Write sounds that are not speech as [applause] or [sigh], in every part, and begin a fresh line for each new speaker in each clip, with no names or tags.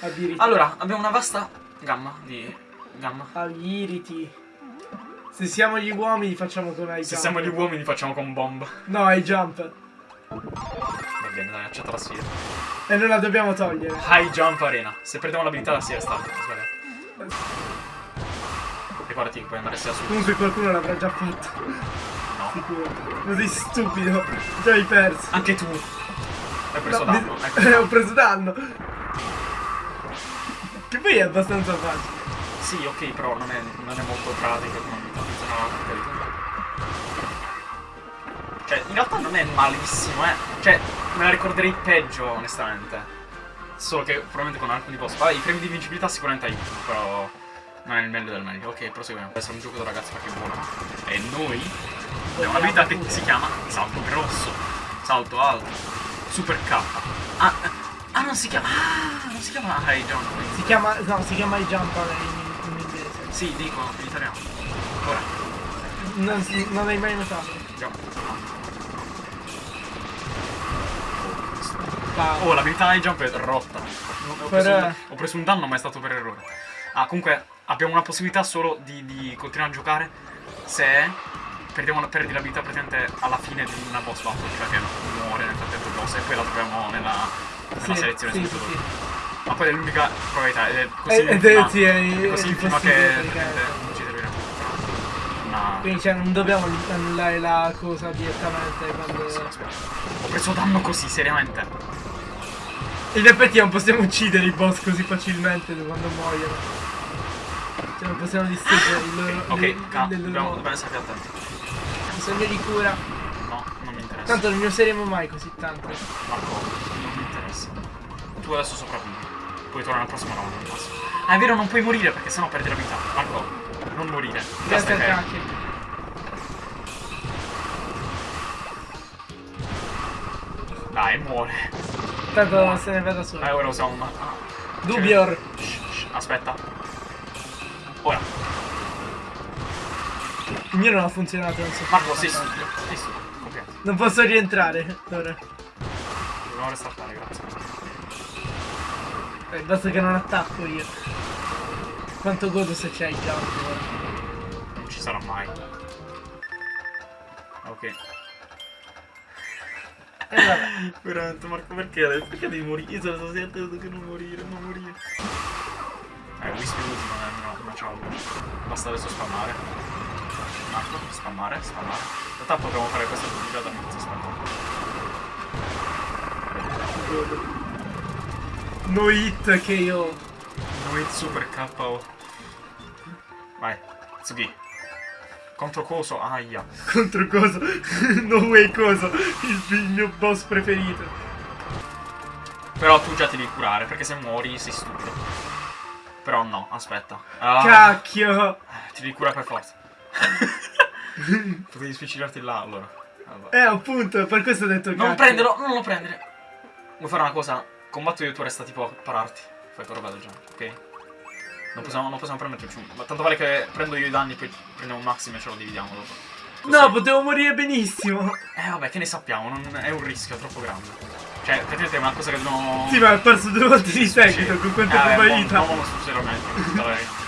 Addirittura.
Allora, abbiamo una vasta gamma di gamma.
Agli Se siamo gli uomini facciamo con high
Se
jump.
siamo gli uomini facciamo con bomb.
No, high jump.
Va bene, dai, accetta la sfida.
E non la dobbiamo togliere.
High jump arena. Se perdiamo l'abilità la stata. Sbagliato. Ricordati che puoi andare sia su.
Comunque qualcuno l'avrà già fatto.
No.
Sicuro. Sei stupido. Già hai perso.
Anche tu. Hai preso
No,
danno.
mi-
ecco. [laughs]
Ho preso danno. Che poi è abbastanza facile.
Sì, ok, però non è, non è molto pratica come abilità. Funzionava carità. Cioè, in realtà non è malissimo, eh. Cioè, me la ricorderei peggio, onestamente. Solo che probabilmente con alcuni boss. Vabbè, i premi di invincibilità sicuramente aiutano, però. Non è il meglio del meglio. Ok, proseguiamo. Deve essere un gioco da ragazzi perché è buono. E noi abbiamo un'abilità che si chiama salto grosso, salto alto, super K. Ah, ah, non si chiama. Ah, non si chiama high jump.
Si chiama. No, si chiama high jump in, in inglese.
Sì, dico in italiano. Ora,
Non, non hai mai notato. Pa-
Oh, l'abilità high jump è rotta. Ho preso, un, ho preso un danno, ma è stato per errore. Ah, comunque abbiamo una possibilità solo di, di continuare a giocare se perdiamo la, perdi l'abilità praticamente alla fine di una boss battle, cioè che muore nel frattempo boss e poi la troviamo nella
Sì,
selezione
sì, sì, sì.
Ma poi è l'unica probabilità ed è così
Ed-
intima,
è- sì, è-
è così intima che non ci servirà. Una...
Quindi cioè non dobbiamo annullare la cosa direttamente quando.
Sì. Ho preso danno così, seriamente.
In effetti non possiamo uccidere i boss così facilmente quando muoiono. Cioè non possiamo distruggere il loro.
Ok,
le-
ca-
le loro-
dobbiamo, dobbiamo stare attenti.
Bisogno di cura.
No, non mi interessa.
Tanto non ne useremo mai così tante.
Marco. Tu adesso sopravvivi. Puoi tornare al prossimo round al massimo. Ah, è vero, non puoi morire perché sennò perdi la vita. Marco, non morire. Che...
cacchio.
Dai, muore.
Tanto se ne va da solo.
Eh, ora usiamo una...
Dubior.
Shh, shh, aspetta. Ora.
Il mio non ha funzionato, non so.
Marco, sei stupido. Sei stupido.
Non posso rientrare. Ora.
Dobbiamo restartare, grazie.
Eh, basta che non attacco io. Quanto godo se c'è il jump.
Non ci sarà mai. Ok.
E vabbè. [laughs]
Veramente, Marco, perché? Perché devi morire? Io sto sentendo che non morire, non morire. Eh, Whisky l'ultimo non è una, ciao. Basta adesso spammare. Marco, spammare, spammare. In realtà potremmo fare questa già dall'inizio, aspetta.
No hit che io.
No hit super KO. Vai, Tsugi. Contro coso, aia. [laughs]
Contro cosa? [laughs] no way cosa? Il, il mio boss preferito.
Però tu già ti devi curare, perché se muori sei stupido. Però no, aspetta. Ah,
Cacchio!
ti devi curare per forza. [laughs] Potevi spiccicarti là allora. Vabbè.
Eh appunto, per questo ho detto
Non
cacchio.
prenderlo, non lo prendere. Vuoi fare una cosa? Combatto io e tu resta tipo a pararti. Fai tua roba del genere, ok? Non possiamo, non possiamo permetterci un... Ma tanto vale che prendo io i danni poi prendiamo un maximo e ce lo dividiamo dopo. Così.
No, potevo morire benissimo.
Eh vabbè, che ne sappiamo, non è un rischio troppo grande. Cioè, praticamente è una cosa che dobbiamo...
Sì, ma ho perso due volte di seguito con quante
eh,
probabilità.
Non, non tutta la verità.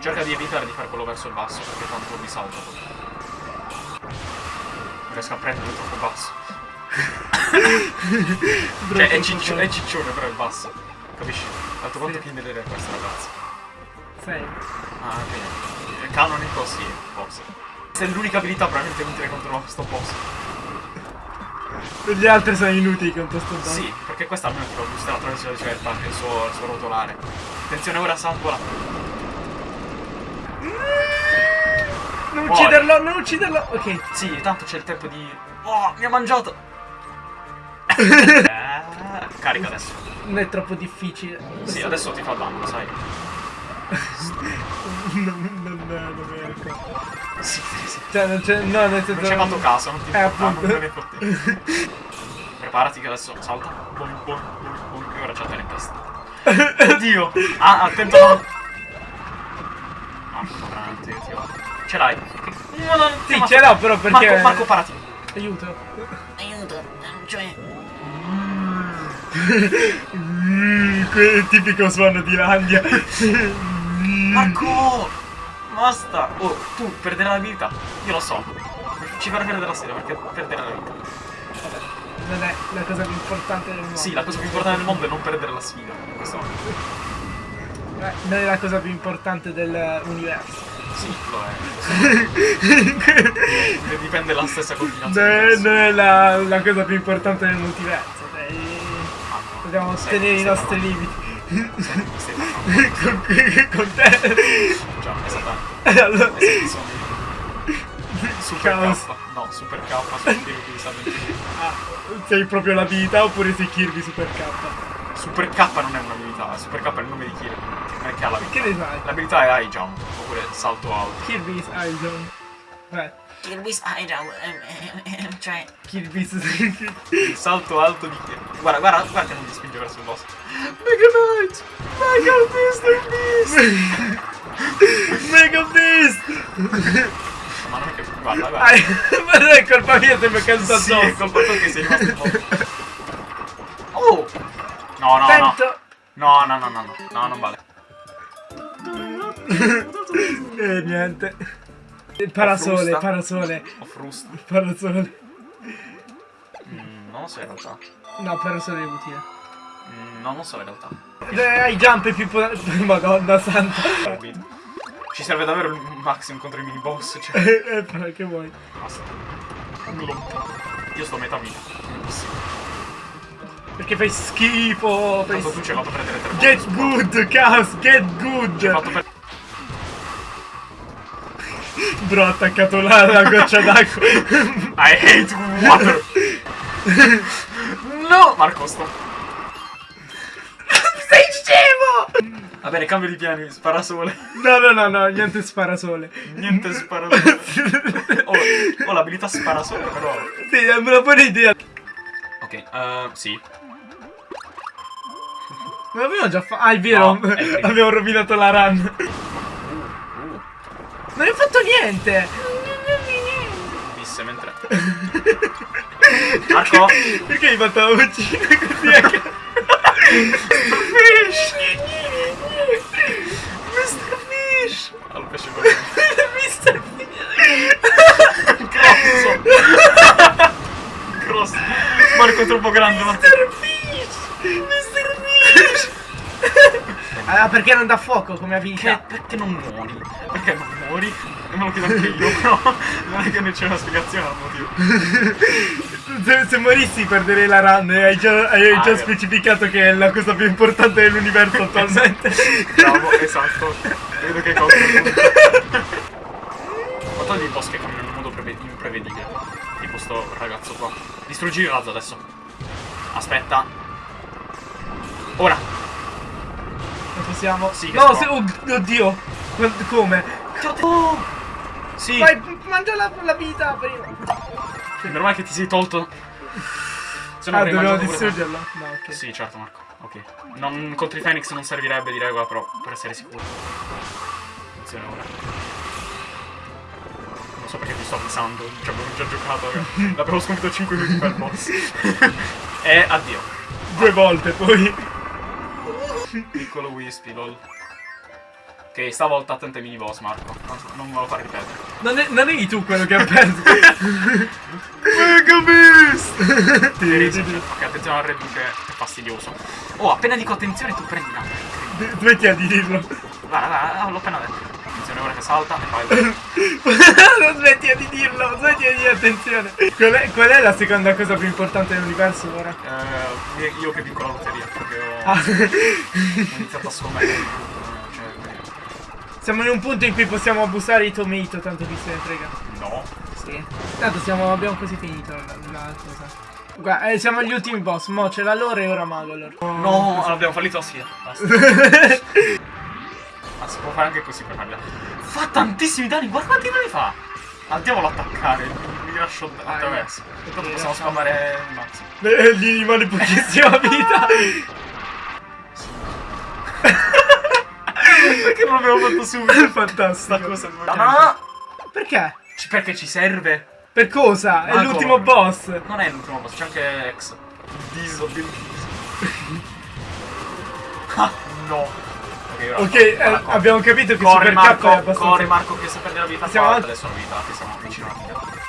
Cerca di evitare di fare quello verso il basso, perché tanto mi salta. Non riesco a prendere troppo basso. [laughs] Cioè, è, ciccio- è ciccione però il basso. Capisci? Tanto quanto
Sì.
Kinder è questa ragazza.
Sei.
Ah, ok. Il canonico sì, forse. Questa è l'unica abilità veramente utile contro sto boss.
Gli altri sono inutili contro sto danno.
Sì, perché questa almeno ti fa boostare attraverso la certa il suo, il suo rotolare. Attenzione ora salvola.
Non
Muori.
ucciderlo, non ucciderlo. Ok.
Sì, tanto c'è il tempo di. Oh, mi ha mangiato! [laughs] Carica adesso.
Non è troppo difficile.
Sì, adesso ti fa danno, sai. [laughs]
non, non, non è ecco.
Sì, sì, sì.
Cioè, non c'è. No, nel senso.
Non ci hai fatto caso, non ti
Eh,
ah,
appunto.
non ne. [laughs] Preparati che adesso salta. Boing, boing, boing, boing, e ora c'ha te in testa. Oddio! Ah, attento a non... Ah, odio. Ce l'hai. No, no,
Sì, ce l'ho però perché.
Marco, Marco, parati.
Aiuto.
Aiuto, cioè...
Mm, quel tipico suono di Landia.
Marco! Basta! Oh, tu perderai la vita. Io lo so. Ci farà perdere la serie perché perderai la vita.
Non è la cosa più importante del mondo.
Sì, la cosa più importante del mondo è non perdere la sfida. In questo momento.
Eh, non è la cosa più importante dell'universo.
Sì, lo è. Ne [laughs] dipende la stessa
è, non è la, la cosa più importante del multiverso. dai. Dobbiamo tenere i nostri limiti. Con, con te.
Già.
Allora,
Esatto, sono- Super. K. No, Super K sono sa del
ah, sei proprio l'abilità oppure sei Kirby Super K?
Super K non è un'abilità, Super K è il nome di Kirby. Non è che ha l'abilità.
Che ne sai?
L'abilità è high jump, oppure salto alto.
Kirby's Eye Zone. Beh,
Kirby's Idol, cioè
Kirby's...
Il salto alto di Kirby. Guarda, guarda, guarda che non ti spinge verso il boss.
Mega Knight! Mega Beast! [laughs] Mega Beast!
Ma non è che. Guarda, guarda.
Ai, [laughs] ma non è colpa mia se mi caduto
sì,
addosso.
è colpa tua che sei rimasto. Oh! No, no, no.
Attento!
No, no, no, no, no. No, non vale. [laughs]
E niente. Parasole,
frusta.
parasole,
Ho frust.
parasole.
Mm, non lo so in realtà.
No, parasole è utile.
Mm, non lo so in realtà.
Hai jump più potenti. [laughs] Madonna santa.
Ci serve davvero il maximum contro i mini boss. Cioè, [laughs]
Eh, però che vuoi?
basta. Io sto a metà vita.
Perché fai schifo. Fai
Tanto tu ci hai fatto prendere tre
Get good, Chaos, get
Ci hai
good!
fatto per...
Bro, ha attaccato la, la goccia [laughs] d'acqua.
I hate water! no! Marco, sto... [laughs]
Sei scemo!
Va bene, cambio di piani, spara sole.
No, no, no, no, niente sparasole.
Niente spara sole. Ho, [laughs] ho l'abilità spara sole, però...
Sì, è una buona idea.
Ok, eh, sì.
Abbiamo già fatto. Ah, è vero,
No, è
abbiamo rovinato la run. Non hai fatto niente!
disse mentre... Marco!
Perché hai fatto la vocina così [laughs] a caso? Fish! Mr. Fish!
Al pesce
Mr. Fish!
Grosso! Grosso! Marco è troppo grande, Marco.
Mr. Fish! Mr. Fish! Ah, perché non dà fuoco come
Che,
abilità?
perché non muori? Perché non muori? E me lo chiedo anche io, [laughs] però non è che ne c'è una spiegazione al motivo. [laughs]
Se, se morissi perderei la run e hai già, hai
Ah,
già specificato che è la cosa più importante dell'universo attualmente.
Bravo, [laughs] esatto. Vedo che punto. Ma togli i boss che camminano in modo preve- imprevedibile. Tipo sto ragazzo qua. Distruggi il razzo adesso. Aspetta. Ora.
Non possiamo.
Sì,
no, se, oh, oddio.
Oh! Sì.
Vai, mangia la, la vita prima.
Meno male che ti sei tolto. Se no
Ah, dovevo distruggerlo? No, ok.
Sì, certo Marco. Ok. Non, contro i Phoenix non servirebbe di regola, però per essere sicuro. Attenzione ora. Non so perché ti sto avvisando, ci abbiamo già giocato. raga. L'abbiamo [laughs] sconfitto 5 minuti per boss. [laughs] e addio.
Due volte poi.
Piccolo Wispy, lol. Ok, stavolta attento ai mini boss, Marco. Non me lo fare ripetere.
Non, è, non eri tu quello che ha perso. [laughs] Mega Beast!
Ok, attenzione al Red Bull che è fastidioso. Oh, appena dico attenzione tu prendi una.
Smetti a dirlo.
Guarda, guarda, l'ho appena detto. Attenzione ora che salta e fai. [laughs]
non smetti di dirlo, smetti di dire attenzione. Qual è, qual è la seconda cosa più importante dell'universo ora?
Eh, io che vinco la lotteria, perché ho,
Ah,
ho iniziato a scommettere.
Siamo in un punto in cui possiamo abusare di Tomato, tanto chi se ne frega.
no.
Sì. Tanto siamo, abbiamo quasi finito la, cosa. Guarda, eh, siamo agli ultimi boss, mo c'è la lore e ora Magolor.
No, abbiamo fallito la sfida. Basta. Ma [laughs] si può fare anche così per farla. Fa tantissimi danni, guarda quanti danni fa! Andiamolo ad attaccare, mi lascio
Ah,
attraverso.
eh.
Tanto possiamo spammare il mazzo.
Eh, Gli rimane pochissima vita. [laughs]
Perché non l'abbiamo fatto subito?
Fantastico.
Sta cosa
no. Perché?
Ci- Perché ci serve?
Per cosa? È
Magolor.
l'ultimo boss.
Non è l'ultimo boss, c'è anche X. Diso, Ah, no. Ok,
eh, abbiamo capito che
Corre
Super K
Marco,
è abbastanza...
corre Marco che se perde la vita
Siamo al-
adesso la vita, che siamo vicino alla fine.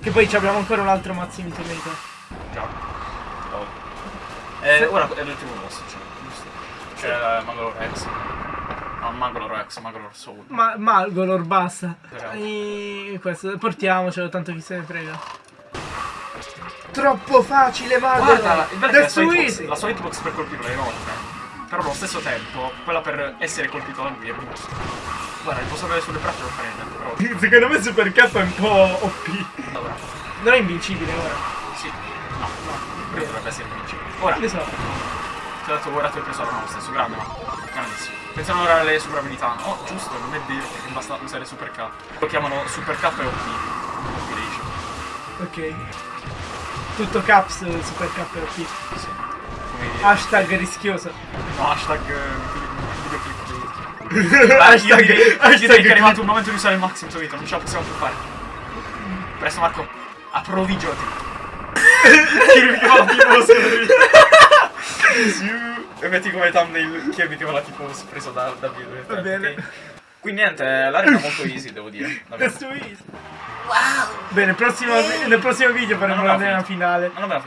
Che poi ci abbiamo ancora un altro Mazzini Tomato.
Già. Oh. Eh, ora è l'ultimo boss, cioè, C'è Magolor Rex. No, Magolor Rex, Magolor Soul.
Ma Malgolor, basta. E questo, portiamocelo, tanto chi se ne frega. Troppo facile, Malgolor.
Guarda, il bello è che la
That's
sua, hitbox,
easy.
la sua hitbox per colpirlo è enorme. Però allo stesso tempo, quella per essere colpito da lui è minuscola. Guarda, il posso avere sulle braccia fa niente, però.
Secondo me Super K è un po' OP.
Allora,
Non è invincibile ora.
sì. No, no. Quello dovrebbe essere vincibile. Ora,
Ne so.
Ti ho dato ora ti ho preso la mano stesso, grande ma. Grandissimo. Pensano ora alle super abilità. Oh, giusto, non è vero, perché basta usare super K. Lo chiamano super K e OP.
Ok. Tutto caps Super K e OP.
Sì.
Hashtag rischioso.
No, hashtag eh. Dai, [laughs] io
hashtag,
direi, io
hashtag
direi che è arrivato il momento di usare il Maxim Twitter, non ce la possiamo più fare. Presto Marco, approvvigionati. [laughs] Che va la tipo E metti come thumbnail Kirby che va la tipo preso da, da video.
Va bene.
ok? Quindi niente, l'area è molto easy, devo dire. [laughs]
That's too easy.
Wow!
Bene, prossimo- nel prossimo video faremo
Non
la finale.
Non abbiamo